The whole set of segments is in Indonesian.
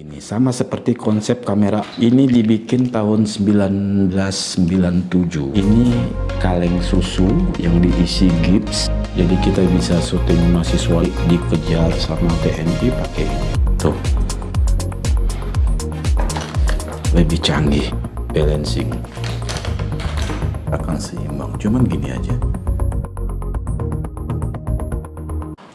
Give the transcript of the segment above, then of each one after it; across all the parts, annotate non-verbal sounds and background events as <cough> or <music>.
gini sama seperti konsep kamera ini dibikin tahun 1997 ini kaleng susu yang diisi gips jadi kita bisa syuting mahasiswa dikejar sama TNI pakai ini. Tuh. Lebih canggih balancing. Akan seimbang cuman gini aja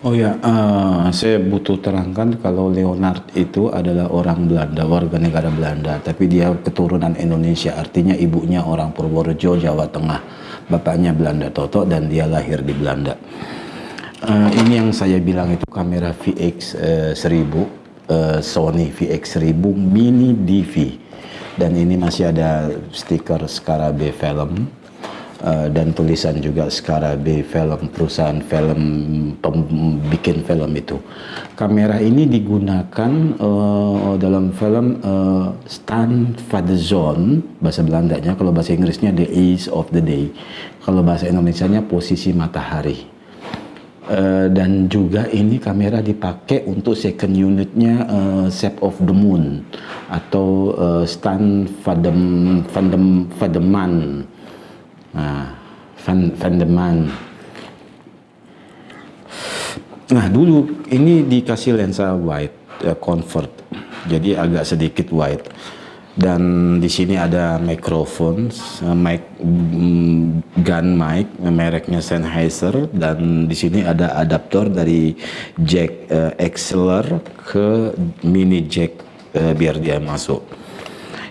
Oh ya, uh, saya butuh terangkan kalau Leonard itu adalah orang Belanda, warga negara Belanda, tapi dia keturunan Indonesia, artinya ibunya orang Purworejo, Jawa Tengah, bapaknya Belanda Toto, dan dia lahir di Belanda. Uh, ini yang saya bilang itu kamera VX uh, 1000, uh, Sony VX 1000 Mini DV, dan ini masih ada stiker Skara B Film uh, dan tulisan juga Skara B Film perusahaan film bikin film itu. Kamera ini digunakan uh, dalam film uh, Stan Zone bahasa Belandanya kalau bahasa Inggrisnya The Ace of the Day. Kalau bahasa Indonesianya posisi matahari. Uh, dan juga ini kamera dipakai untuk second unitnya uh, Shape of the Moon atau uh, Stan Fadem Fadem Fademan Van, Van de Man. Nah, dulu ini dikasih lensa wide uh, convert. Jadi agak sedikit wide. Dan di sini ada mikrofon, uh, mic mm, gun mic, mereknya Sennheiser dan di sini ada adaptor dari jack uh, XLR ke mini jack uh, biar dia masuk.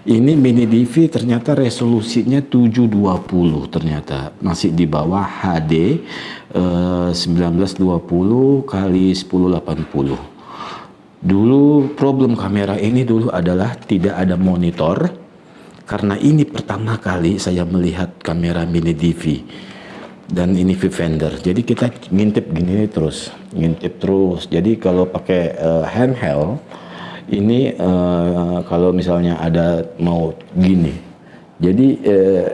Ini mini DV ternyata resolusinya 720 ternyata masih di bawah HD eh, 1920 kali 1080. Dulu problem kamera ini dulu adalah tidak ada monitor karena ini pertama kali saya melihat kamera mini DV dan ini viewfinder. Jadi kita ngintip gini terus, ngintip terus. Jadi kalau pakai uh, handheld ini uh, kalau misalnya ada mau gini. Jadi uh,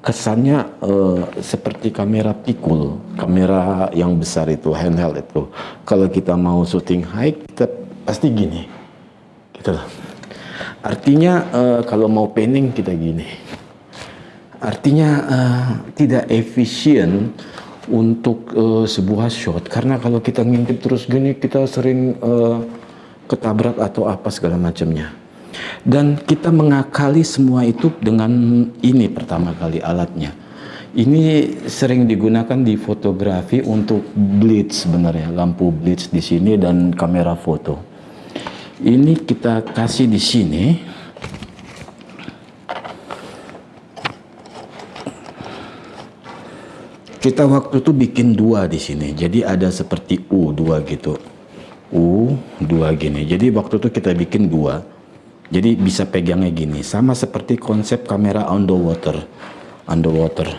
kesannya uh, seperti kamera pikul kamera yang besar itu handheld itu. Kalau kita mau syuting high kita pasti gini. Gitu artinya uh, kalau mau panning kita gini. Artinya uh, tidak efisien untuk uh, sebuah shot. Karena kalau kita ngintip terus gini kita sering uh, ketabrak atau apa segala macamnya. Dan kita mengakali semua itu dengan ini pertama kali alatnya. Ini sering digunakan di fotografi untuk blitz sebenarnya, lampu blitz di sini dan kamera foto. Ini kita kasih di sini. Kita waktu itu bikin dua di sini, jadi ada seperti U dua gitu. U dua gini. Jadi waktu itu kita bikin dua. Jadi bisa pegangnya gini. Sama seperti konsep kamera underwater. Underwater.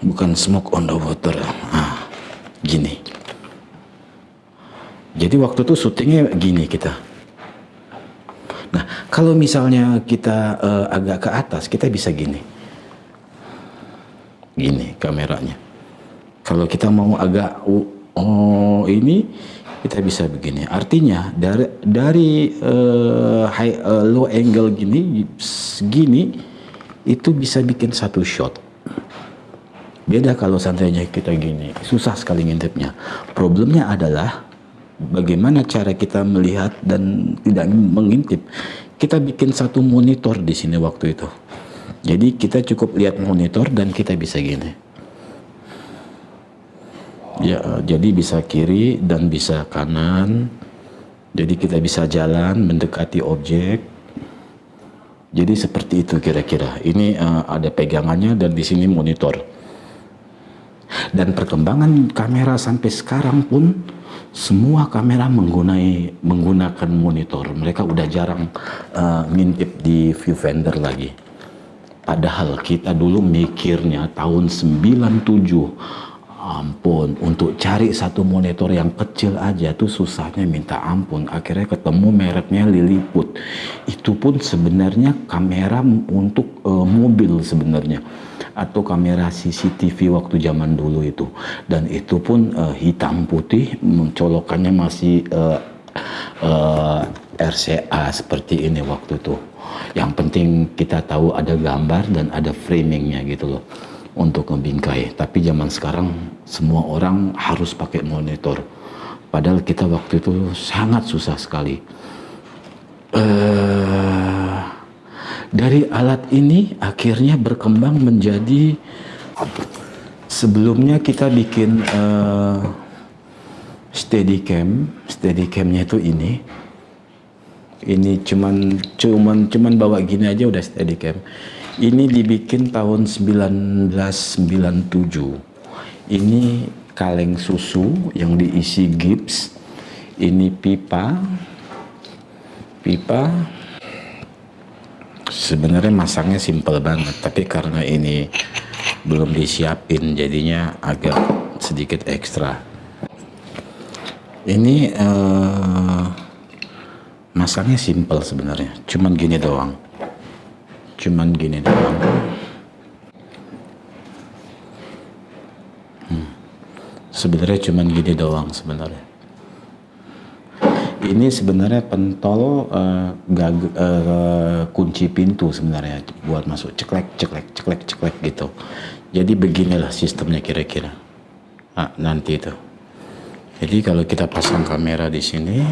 Bukan smoke underwater. Ah gini. Jadi waktu itu syutingnya gini kita. Nah kalau misalnya kita uh, agak ke atas kita bisa gini. Gini kameranya. Kalau kita mau agak oh ini kita bisa begini. Artinya dari dari uh, high uh, low angle gini segini itu bisa bikin satu shot. Beda kalau santai kita gini. Susah sekali ngintipnya. Problemnya adalah bagaimana cara kita melihat dan tidak mengintip. Kita bikin satu monitor di sini waktu itu. Jadi kita cukup lihat monitor dan kita bisa gini Ya, jadi bisa kiri dan bisa kanan. Jadi kita bisa jalan mendekati objek. Jadi seperti itu kira-kira. Ini uh, ada pegangannya dan di sini monitor. Dan perkembangan kamera sampai sekarang pun semua kamera menggunai menggunakan monitor. Mereka udah jarang uh, ngintip di viewfinder lagi. Padahal kita dulu mikirnya tahun 97 ampun untuk cari satu monitor yang kecil aja tuh susahnya minta ampun. Akhirnya ketemu mereknya Lilliput. Itu pun sebenarnya kamera untuk uh, mobil sebenarnya atau kamera CCTV waktu zaman dulu itu. Dan itu pun uh, hitam putih colokannya masih uh, uh, RCA seperti ini waktu itu. Yang penting kita tahu ada gambar dan ada framingnya gitu loh untuk ngebingkai tapi zaman sekarang semua orang harus pakai monitor. Padahal kita waktu itu sangat susah sekali. Uh, dari alat ini akhirnya berkembang menjadi sebelumnya kita bikin uh, steadicam. Steadicamnya itu ini. Ini cuman cuman cuman bawa gini aja udah steadicam ini dibikin tahun 1997 ini kaleng susu yang diisi gips ini pipa pipa. Sebenarnya masangnya simpel banget tapi karena ini belum disiapin jadinya agak sedikit ekstra. Ini uh, masangnya simple sebenarnya cuman gini doang cuman gini doang. Hmm. sebenarnya cuman gini doang sebenarnya. Ini sebenarnya pentol uh, gag, uh, kunci pintu sebenarnya buat masuk. Ceklek ceklek ceklek ceklek gitu. Jadi beginilah sistemnya kira-kira. Nah, nanti itu. Jadi kalau kita pasang kamera di sini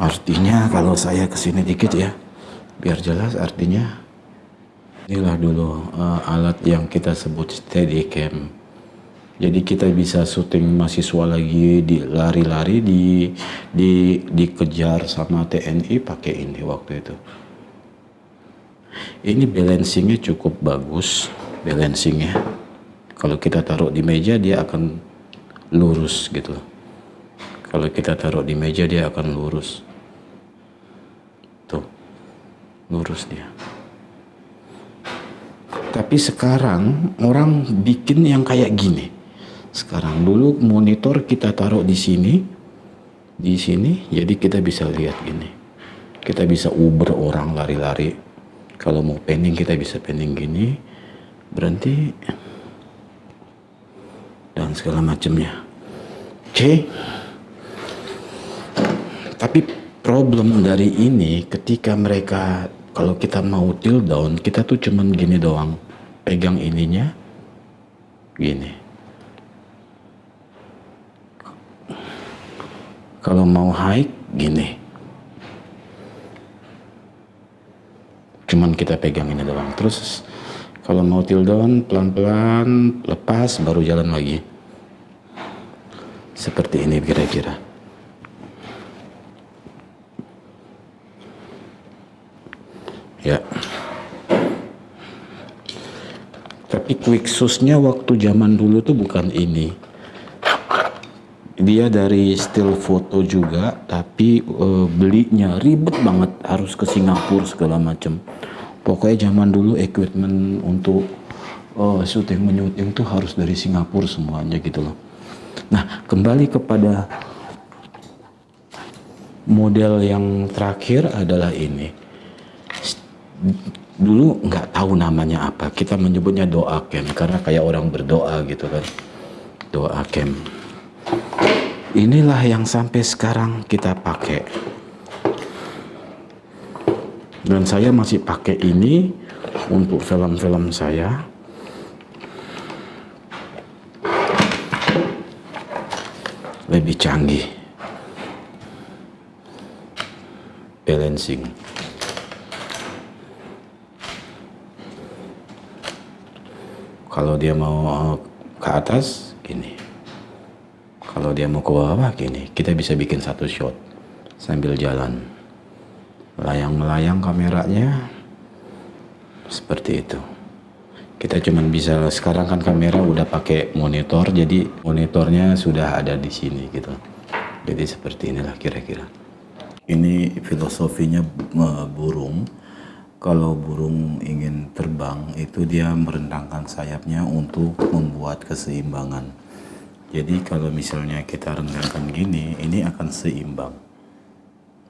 artinya kalau saya ke sini dikit ya biar jelas artinya inilah dulu uh, alat yang kita sebut steadicam. Jadi kita bisa syuting mahasiswa lagi di lari-lari di di dikejar sama TNI pakai ini waktu itu. Ini balancingnya cukup bagus balancingnya. Kalau kita taruh di meja dia akan lurus gitu. Kalau kita taruh di meja dia akan lurus lurus dia. Tapi sekarang orang bikin yang kayak gini. Sekarang dulu monitor kita taruh di sini di sini jadi kita bisa lihat gini. Kita bisa uber orang lari-lari. Kalau mau pending kita bisa pending gini. Berhenti. Dan segala macamnya. Oke okay. tapi problem dari ini ketika mereka kalau kita mau tilt down kita tuh cuman gini doang. Pegang ininya gini. Kalau mau high gini. Cuman kita pegang ini doang. Terus kalau mau tilt down pelan-pelan lepas baru jalan lagi. Seperti ini kira-kira ya susnya waktu zaman dulu tuh bukan ini. Dia dari still foto juga tapi uh, belinya ribet banget harus ke Singapura segala macam pokoknya zaman dulu equipment untuk uh, syuting menyuting tuh harus dari Singapura semuanya gitu loh. Nah kembali kepada model yang terakhir adalah ini dulu nggak tahu namanya apa. Kita menyebutnya doa kem karena kayak orang berdoa gitu kan. Doa kem. Inilah yang sampai sekarang kita pakai. Dan saya masih pakai ini untuk film-film saya. Lebih canggih. Balancing kalau dia mau ke atas gini. Kalau dia mau ke bawah gini. Kita bisa bikin satu shot sambil jalan. Melayang-melayang kameranya seperti itu. Kita cuman bisa sekarang kan kamera udah pakai monitor jadi monitornya sudah ada di sini gitu. Jadi seperti inilah kira-kira. Ini filosofinya burung kalau burung ingin terbang itu dia merendangkan sayapnya untuk membuat keseimbangan. Jadi kalau misalnya kita rendangkan gini, ini akan seimbang.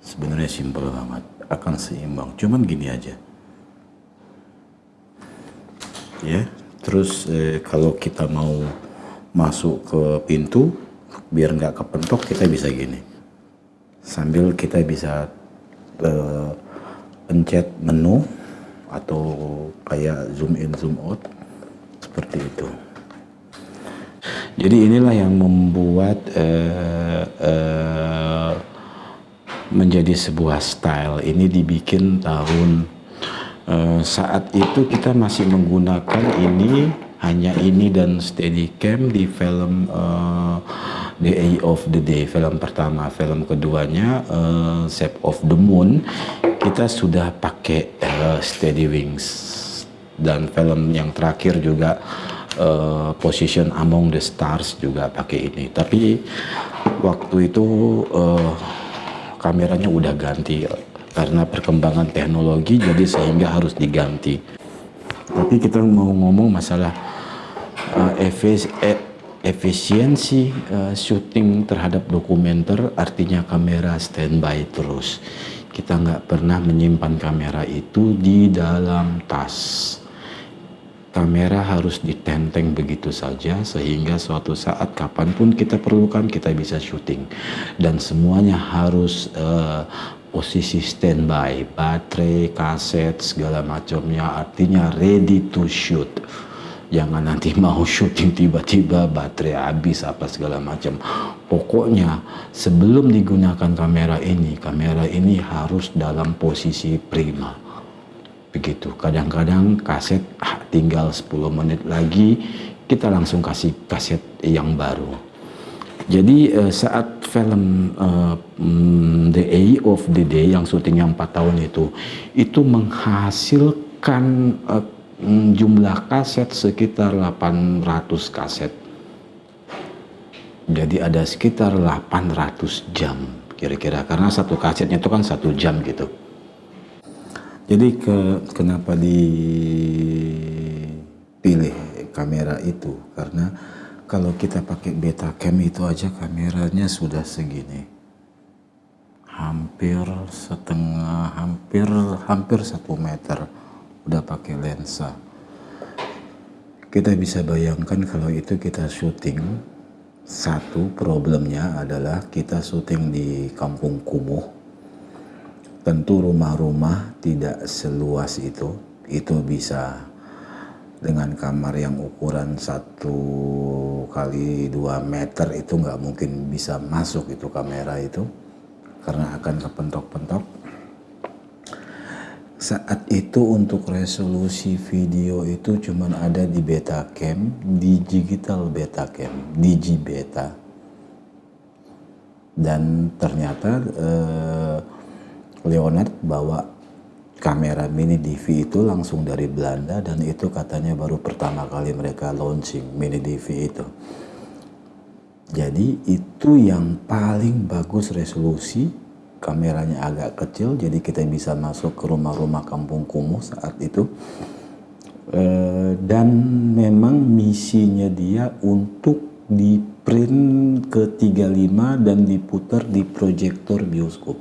Sebenarnya simpel banget, akan seimbang. Cuman gini aja, ya terus eh, kalau kita mau masuk ke pintu biar nggak kepentok kita bisa gini sambil kita bisa uh, pencet menu atau kayak zoom in zoom out seperti itu. Jadi inilah yang membuat uh, uh, menjadi sebuah style. Ini dibikin tahun uh, saat itu kita masih menggunakan ini hanya ini dan Steadicam di film uh, The Eye of the Day film pertama. Film keduanya uh, Shape of the Moon. Kita sudah pakai uh, Steady Wings. Dan film yang terakhir juga uh, Position Among the Stars juga pakai ini. Tapi waktu itu uh, kameranya udah ganti. Karena perkembangan teknologi jadi sehingga harus diganti. Tapi kita mau ngomong masalah uh, efisiensi uh, syuting terhadap dokumenter artinya kamera standby terus. Kita nggak pernah menyimpan kamera itu di dalam tas. Kamera harus ditenteng begitu saja sehingga suatu saat kapan pun kita perlukan kita bisa syuting. Dan semuanya harus uh, posisi standby baterai kaset segala macamnya artinya ready to shoot jangan nanti <laughs> mau syuting tiba-tiba baterai habis apa segala macam. Pokoknya sebelum digunakan kamera ini kamera ini harus dalam posisi prima. Begitu. Kadang-kadang kaset ah, tinggal 10 menit lagi kita langsung kasih kaset yang baru. Jadi uh, saat film uh, The A of the Day yang syutingnya 4 tahun itu itu menghasilkan uh, Hmm, jumlah kaset sekitar 800 kaset. Jadi ada sekitar 800 jam kira-kira karena satu kasetnya itu kan satu jam gitu. Jadi ke, kenapa dipilih kamera itu? Karena kalau kita pakai beta cam itu aja kameranya sudah segini. Hampir setengah, hampir hampir satu meter udah pakai lensa. Kita bisa bayangkan kalau itu kita syuting. Satu problemnya adalah kita syuting di kampung kumuh. Tentu rumah-rumah tidak seluas itu. Itu bisa dengan kamar yang ukuran satu kali dua meter itu nggak mungkin bisa masuk itu kamera itu. Karena akan kepentok-pentok saat itu untuk resolusi video itu cuma ada di Betacam, di digital Betacam, Digi Beta. Dan ternyata eh, Leonard bawa kamera mini DV itu langsung dari Belanda dan itu katanya baru pertama kali mereka launching mini DV itu. Jadi itu yang paling bagus resolusi kameranya agak kecil jadi kita bisa masuk ke rumah-rumah kampung kumuh saat itu. E, dan memang misinya dia untuk di print ke 35 dan diputar di proyektor bioskop.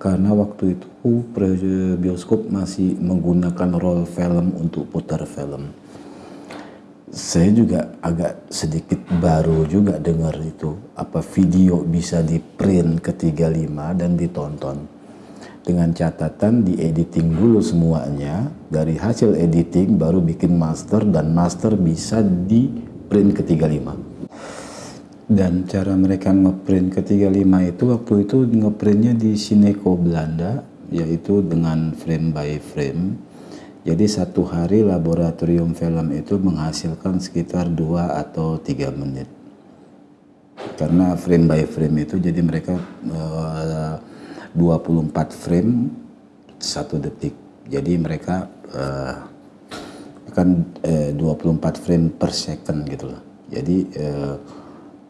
Karena waktu itu bioskop masih menggunakan roll film untuk putar film saya juga agak sedikit baru juga dengar itu apa video bisa di print ke 35 dan ditonton. Dengan catatan di editing dulu semuanya dari hasil editing baru bikin master dan master bisa di print ke 35 dan cara mereka ngeprint ke 35 itu waktu itu ngeprintnya di Sineco Belanda yaitu dengan frame by frame jadi satu hari laboratorium film itu menghasilkan sekitar dua atau tiga menit. Karena frame by frame itu jadi mereka eh, uh, 24 frame satu detik. Jadi mereka uh, akan uh, 24 frame per second gitu loh. Jadi uh,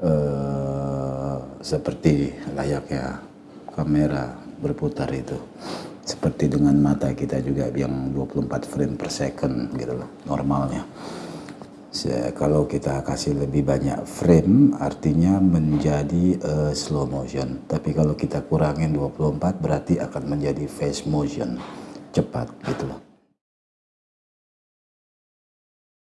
uh, seperti layaknya kamera berputar itu seperti dengan mata kita juga yang 24 frame per second gitu loh normalnya. Kalau kita kasih lebih banyak frame artinya menjadi uh, slow motion. Tapi kalau kita kurangin 24 berarti akan menjadi fast motion cepat gitu loh